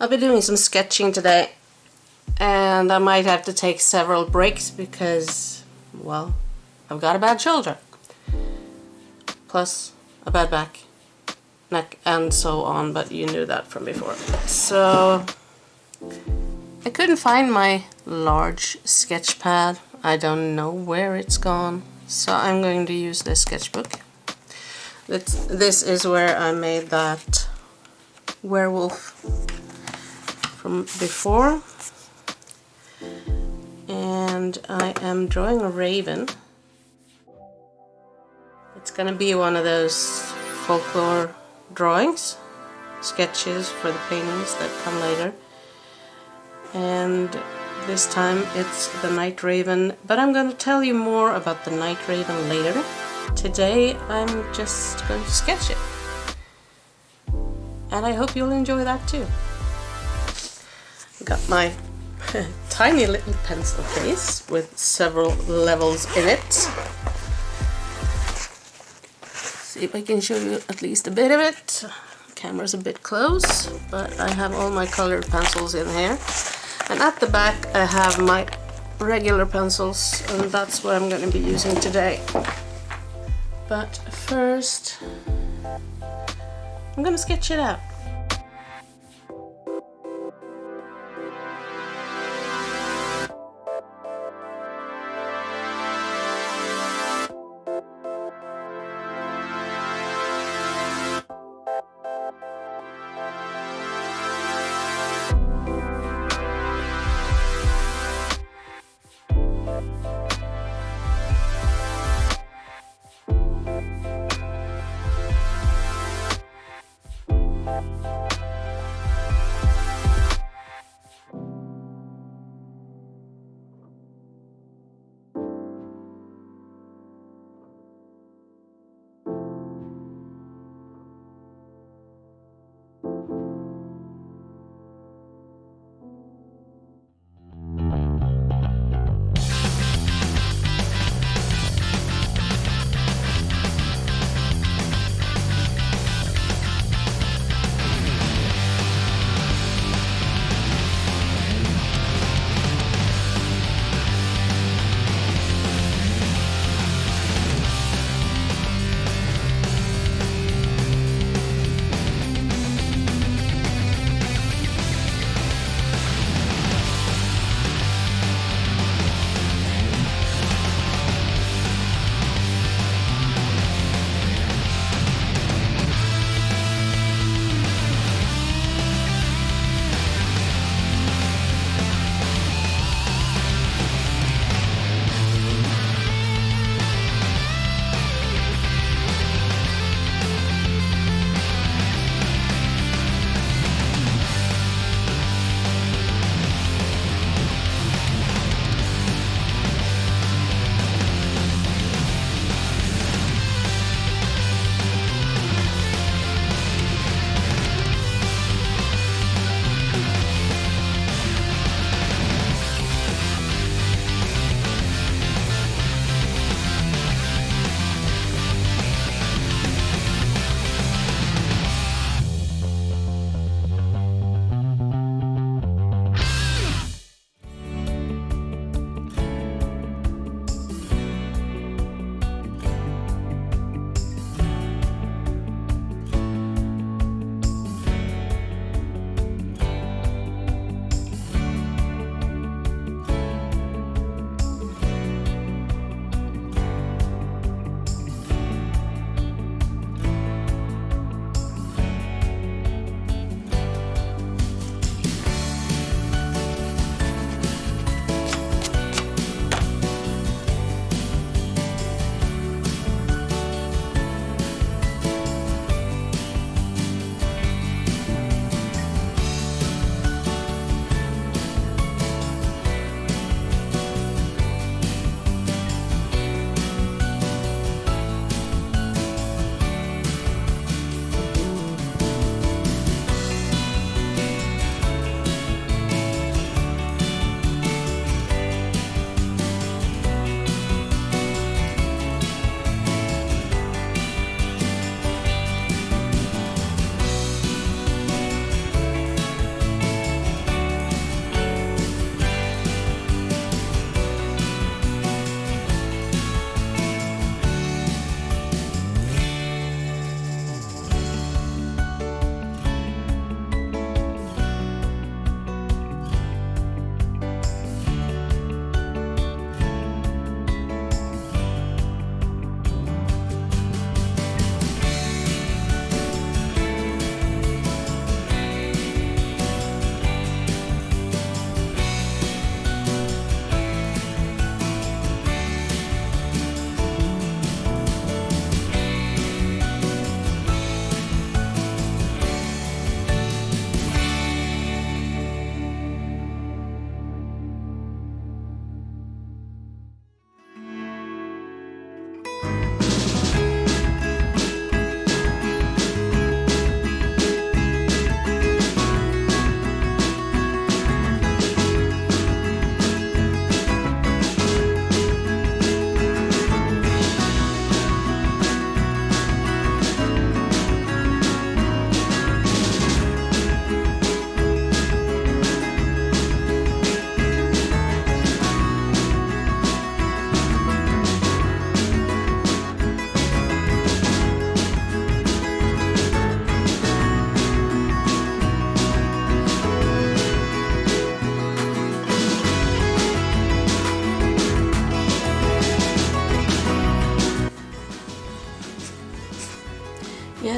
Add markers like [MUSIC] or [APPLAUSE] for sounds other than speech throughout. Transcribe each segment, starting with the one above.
I'll be doing some sketching today and I might have to take several breaks because, well, I've got a bad shoulder. Plus a bad back, neck and so on, but you knew that from before. So I couldn't find my large sketch pad. I don't know where it's gone. So I'm going to use this sketchbook. This, this is where I made that werewolf from before. And I am drawing a raven. It's gonna be one of those folklore drawings sketches for the paintings that come later. And this time it's the night raven but I'm gonna tell you more about the night raven later. Today I'm just going to sketch it. And I hope you'll enjoy that too got my [LAUGHS] tiny little pencil case with several levels in it. See if I can show you at least a bit of it. Camera's a bit close, but I have all my colored pencils in here. And at the back I have my regular pencils, and that's what I'm going to be using today. But first, I'm going to sketch it out.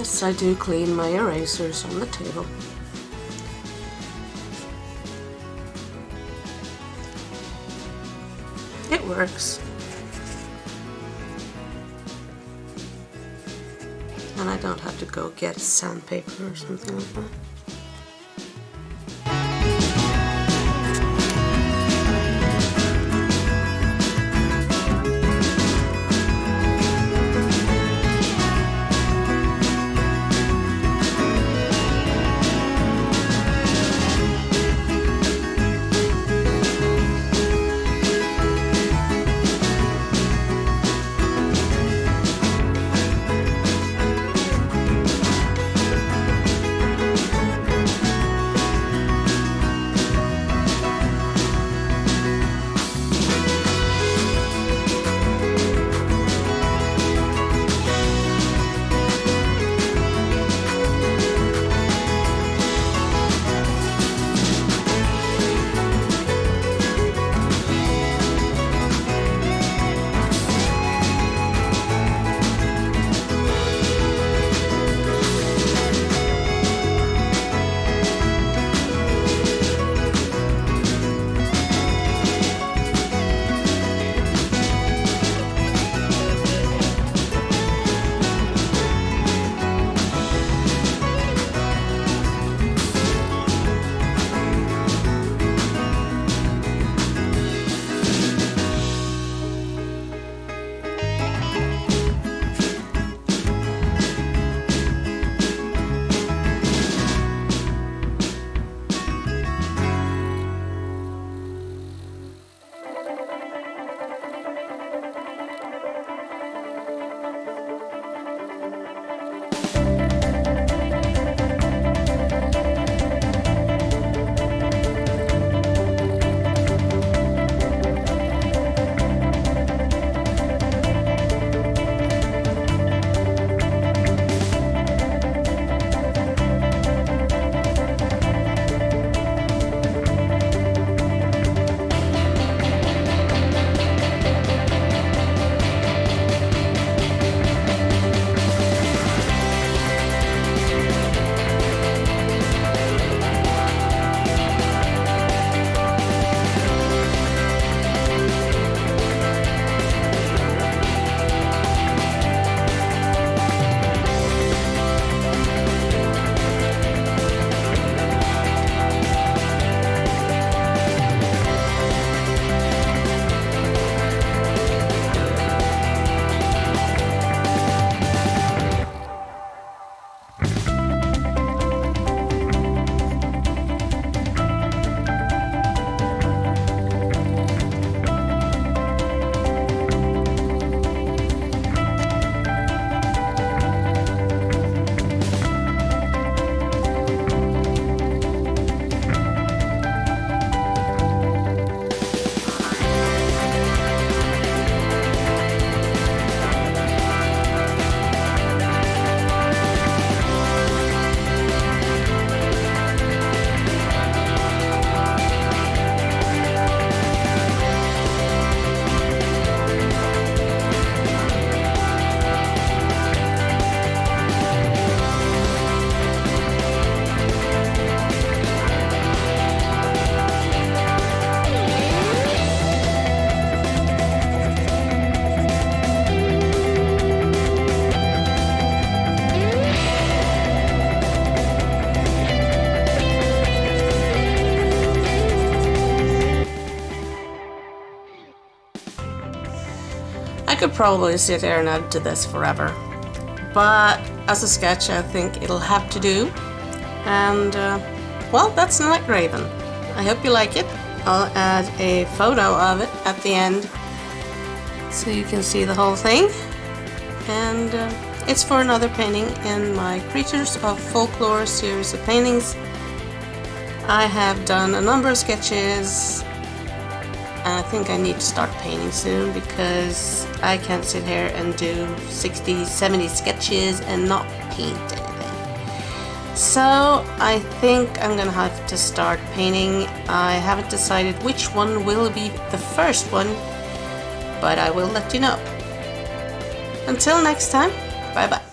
Yes, I do clean my erasers on the table. It works. And I don't have to go get sandpaper or something like that. Could probably sit here and add to this forever. But as a sketch, I think it'll have to do. And, uh, well, that's Night Raven. I hope you like it. I'll add a photo of it at the end so you can see the whole thing. And uh, it's for another painting in my Creatures of Folklore series of paintings. I have done a number of sketches I think I need to start painting soon because I can't sit here and do 60, 70 sketches and not paint anything. So I think I'm gonna have to start painting. I haven't decided which one will be the first one, but I will let you know. Until next time, bye bye.